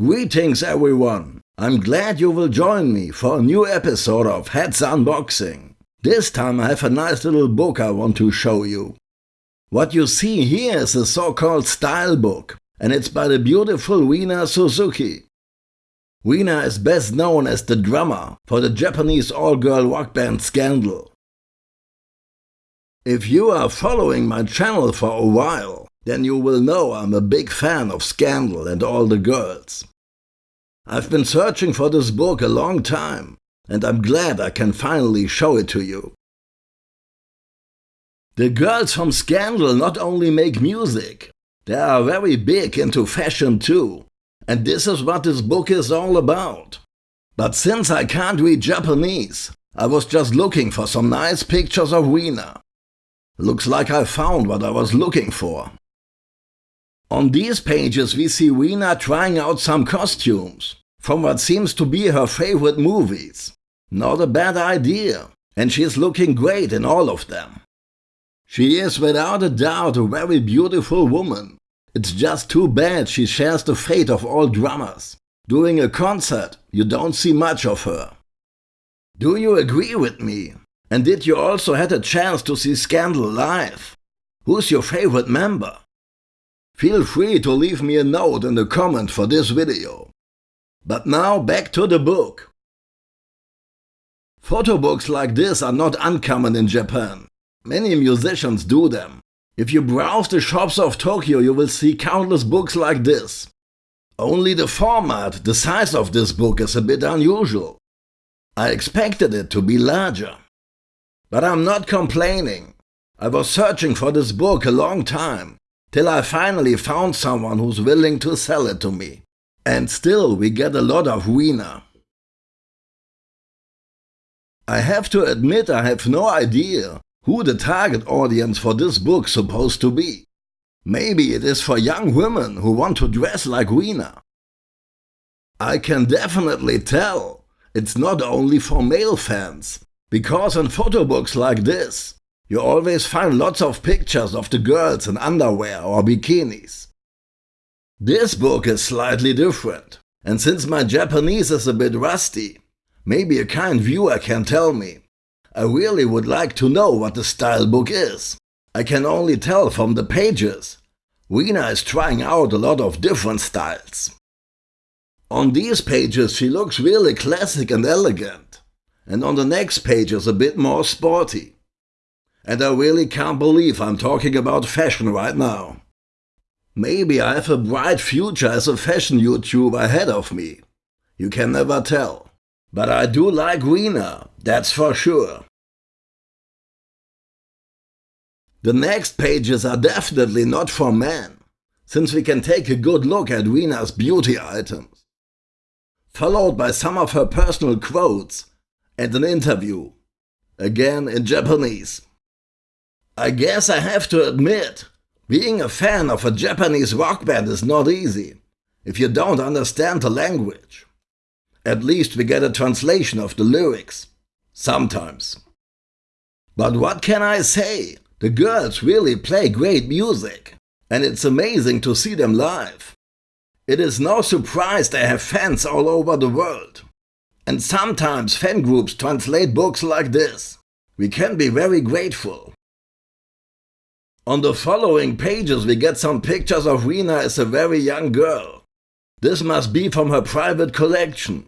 Greetings everyone! I'm glad you will join me for a new episode of Heads Unboxing. This time I have a nice little book I want to show you. What you see here is a so-called style book and it's by the beautiful Rina Suzuki. Rina is best known as the drummer for the Japanese all-girl rock band Scandal. If you are following my channel for a while, then you will know I'm a big fan of Scandal and all the girls. I've been searching for this book a long time, and I'm glad I can finally show it to you. The girls from Scandal not only make music, they are very big into fashion too, and this is what this book is all about. But since I can't read Japanese, I was just looking for some nice pictures of Rina. Looks like I found what I was looking for. On these pages we see Rina trying out some costumes from what seems to be her favorite movies. Not a bad idea, and she is looking great in all of them. She is without a doubt a very beautiful woman. It's just too bad she shares the fate of all drummers. During a concert, you don't see much of her. Do you agree with me? And did you also had a chance to see Scandal live? Who's your favorite member? Feel free to leave me a note in the comment for this video. But now back to the book. Photo books like this are not uncommon in Japan. Many musicians do them. If you browse the shops of Tokyo you will see countless books like this. Only the format, the size of this book is a bit unusual. I expected it to be larger. But I'm not complaining. I was searching for this book a long time till I finally found someone who's willing to sell it to me. And still we get a lot of Rina. I have to admit I have no idea who the target audience for this book supposed to be. Maybe it is for young women who want to dress like Rina. I can definitely tell it's not only for male fans, because in photo books like this, you always find lots of pictures of the girls in underwear or bikinis. This book is slightly different, and since my Japanese is a bit rusty, maybe a kind viewer can tell me. I really would like to know what the style book is. I can only tell from the pages. Rina is trying out a lot of different styles. On these pages she looks really classic and elegant, and on the next pages a bit more sporty. And I really can't believe I'm talking about fashion right now. Maybe I have a bright future as a fashion YouTuber ahead of me. You can never tell. But I do like Rina, that's for sure. The next pages are definitely not for men, since we can take a good look at Rina's beauty items. Followed by some of her personal quotes and an interview, again in Japanese. I guess I have to admit, being a fan of a Japanese rock band is not easy, if you don't understand the language. At least we get a translation of the lyrics. Sometimes. But what can I say? The girls really play great music, and it's amazing to see them live. It is no surprise they have fans all over the world. And sometimes fan groups translate books like this. We can be very grateful. On the following pages we get some pictures of Rina as a very young girl. This must be from her private collection,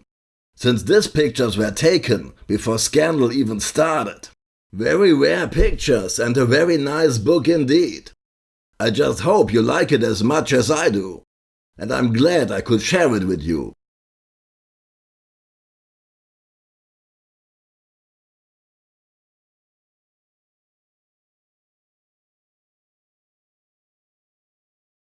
since these pictures were taken before Scandal even started. Very rare pictures and a very nice book indeed. I just hope you like it as much as I do, and I'm glad I could share it with you.